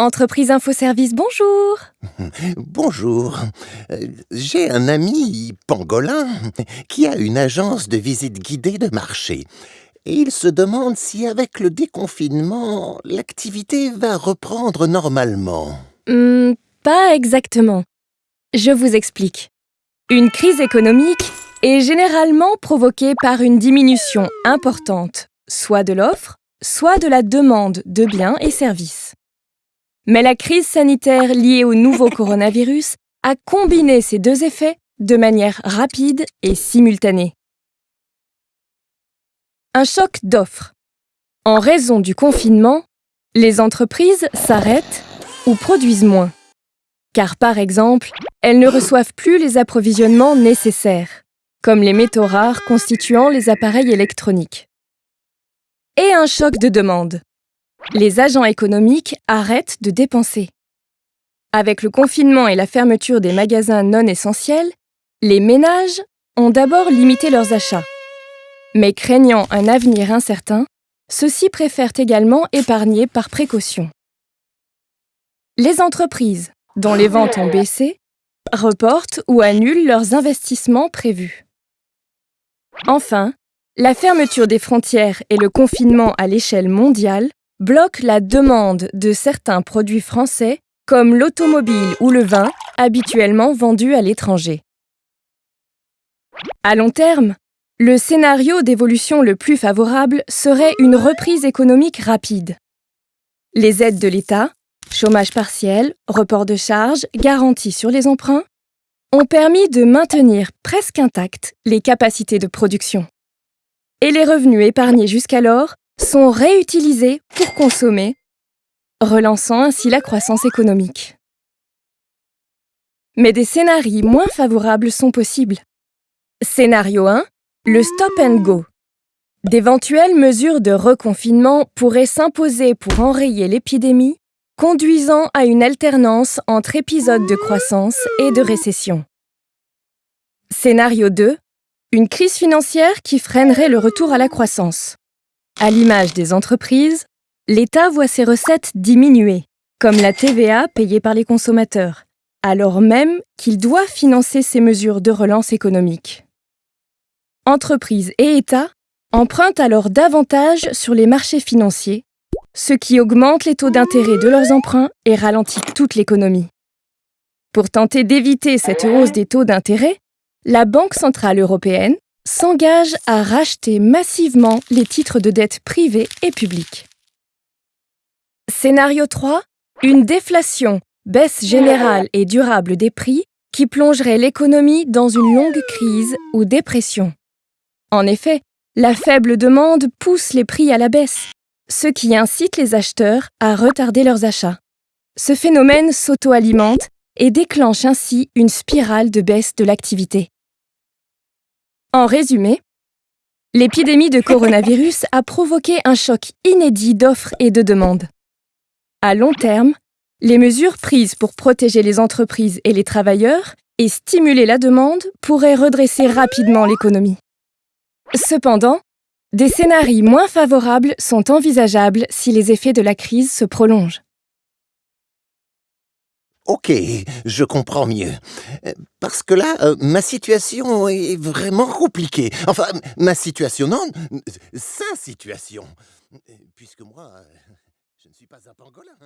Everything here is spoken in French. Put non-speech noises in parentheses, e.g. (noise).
Entreprise Infoservice, bonjour (laughs) Bonjour. Euh, J'ai un ami pangolin qui a une agence de visite guidée de marché. Et il se demande si avec le déconfinement, l'activité va reprendre normalement. Hmm, Pas exactement. Je vous explique. Une crise économique est généralement provoquée par une diminution importante, soit de l'offre, soit de la demande de biens et services. Mais la crise sanitaire liée au nouveau (laughs) coronavirus a combiné ces deux effets de manière rapide et simultanée. Un choc d'offres. En raison du confinement, les entreprises s'arrêtent ou produisent moins. Car par exemple, elles ne reçoivent plus les approvisionnements nécessaires, comme les métaux rares constituant les appareils électroniques. Et un choc de demande. Les agents économiques arrêtent de dépenser. Avec le confinement et la fermeture des magasins non essentiels, les ménages ont d'abord limité leurs achats. Mais craignant un avenir incertain, ceux-ci préfèrent également épargner par précaution. Les entreprises, dont les ventes ont baissé, reportent ou annulent leurs investissements prévus. Enfin, la fermeture des frontières et le confinement à l'échelle mondiale bloquent la demande de certains produits français comme l'automobile ou le vin habituellement vendus à l'étranger. À long terme, le scénario d'évolution le plus favorable serait une reprise économique rapide. Les aides de l'État, chômage partiel, report de charges, garantie sur les emprunts, ont permis de maintenir presque intactes les capacités de production. Et les revenus épargnés jusqu'alors sont réutilisés pour consommer, relançant ainsi la croissance économique. Mais des scénarios moins favorables sont possibles. Scénario 1, le stop and go. D'éventuelles mesures de reconfinement pourraient s'imposer pour enrayer l'épidémie, conduisant à une alternance entre épisodes de croissance et de récession. Scénario 2, une crise financière qui freinerait le retour à la croissance. À l'image des entreprises, l'État voit ses recettes diminuer, comme la TVA payée par les consommateurs, alors même qu'il doit financer ces mesures de relance économique. Entreprises et États empruntent alors davantage sur les marchés financiers, ce qui augmente les taux d'intérêt de leurs emprunts et ralentit toute l'économie. Pour tenter d'éviter cette hausse des taux d'intérêt, la Banque centrale européenne s'engage à racheter massivement les titres de dette privés et publics. Scénario 3. Une déflation, baisse générale et durable des prix qui plongerait l'économie dans une longue crise ou dépression. En effet, la faible demande pousse les prix à la baisse, ce qui incite les acheteurs à retarder leurs achats. Ce phénomène s'auto-alimente et déclenche ainsi une spirale de baisse de l'activité. En résumé, l'épidémie de coronavirus a provoqué un choc inédit d'offres et de demandes. À long terme, les mesures prises pour protéger les entreprises et les travailleurs et stimuler la demande pourraient redresser rapidement l'économie. Cependant, des scénarios moins favorables sont envisageables si les effets de la crise se prolongent. Ok, je comprends mieux. Euh, Parce que là, euh, ma situation est vraiment compliquée. Enfin, ma situation, non, sa situation. Puisque moi, euh, je ne suis pas un pangolin.